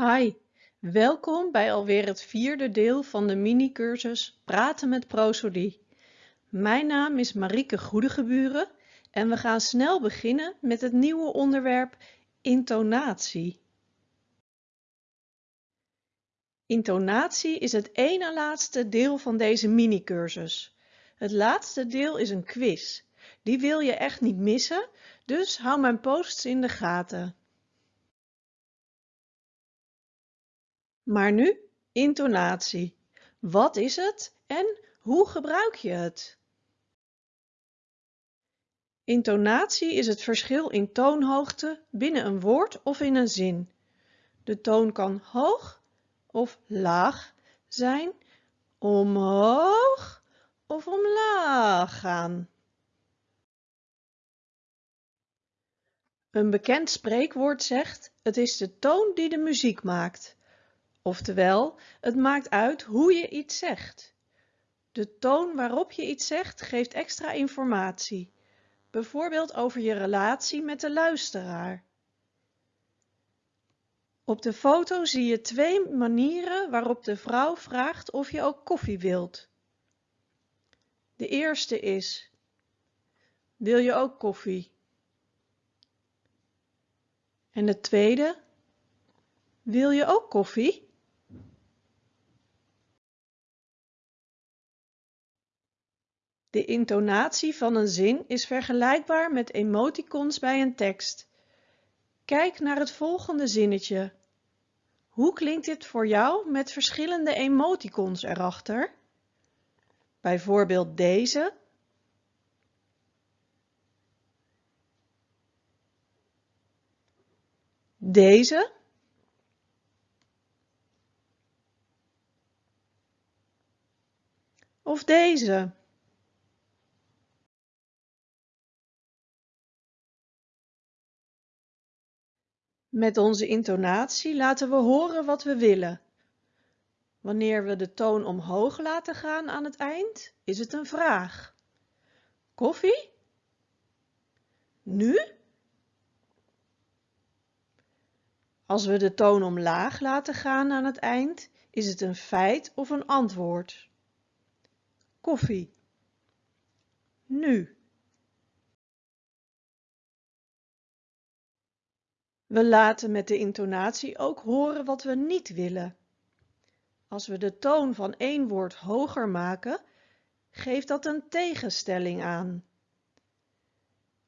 Hi, welkom bij alweer het vierde deel van de mini-cursus Praten met prosodie. Mijn naam is Marieke Goedegeburen en we gaan snel beginnen met het nieuwe onderwerp intonatie. Intonatie is het ene laatste deel van deze mini-cursus. Het laatste deel is een quiz. Die wil je echt niet missen, dus hou mijn posts in de gaten. Maar nu intonatie. Wat is het en hoe gebruik je het? Intonatie is het verschil in toonhoogte binnen een woord of in een zin. De toon kan hoog of laag zijn, omhoog of omlaag gaan. Een bekend spreekwoord zegt, het is de toon die de muziek maakt. Oftewel, het maakt uit hoe je iets zegt. De toon waarop je iets zegt geeft extra informatie, bijvoorbeeld over je relatie met de luisteraar. Op de foto zie je twee manieren waarop de vrouw vraagt of je ook koffie wilt. De eerste is, wil je ook koffie? En de tweede, wil je ook koffie? De intonatie van een zin is vergelijkbaar met emoticons bij een tekst. Kijk naar het volgende zinnetje. Hoe klinkt dit voor jou met verschillende emoticons erachter? Bijvoorbeeld deze. Deze. Of deze. Met onze intonatie laten we horen wat we willen. Wanneer we de toon omhoog laten gaan aan het eind, is het een vraag. Koffie? Nu? Als we de toon omlaag laten gaan aan het eind, is het een feit of een antwoord. Koffie. Nu. We laten met de intonatie ook horen wat we niet willen. Als we de toon van één woord hoger maken, geeft dat een tegenstelling aan.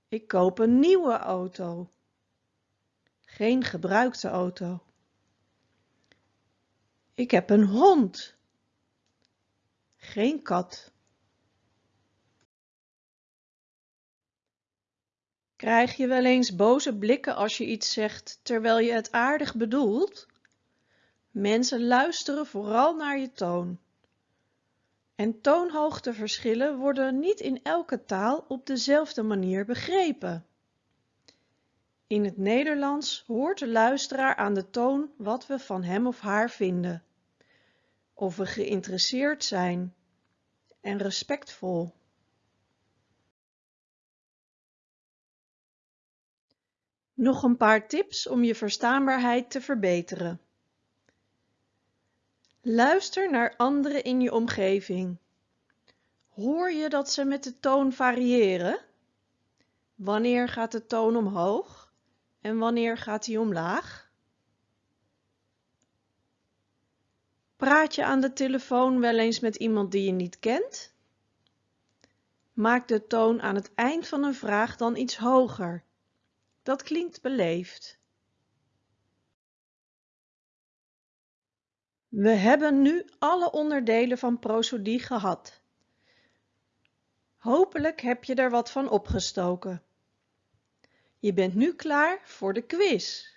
Ik koop een nieuwe auto. Geen gebruikte auto. Ik heb een hond. Geen kat. Krijg je wel eens boze blikken als je iets zegt terwijl je het aardig bedoelt? Mensen luisteren vooral naar je toon. En toonhoogteverschillen worden niet in elke taal op dezelfde manier begrepen. In het Nederlands hoort de luisteraar aan de toon wat we van hem of haar vinden. Of we geïnteresseerd zijn en respectvol. Nog een paar tips om je verstaanbaarheid te verbeteren. Luister naar anderen in je omgeving. Hoor je dat ze met de toon variëren? Wanneer gaat de toon omhoog en wanneer gaat die omlaag? Praat je aan de telefoon wel eens met iemand die je niet kent? Maak de toon aan het eind van een vraag dan iets hoger dat klinkt beleefd. We hebben nu alle onderdelen van prosodie gehad. Hopelijk heb je er wat van opgestoken. Je bent nu klaar voor de quiz.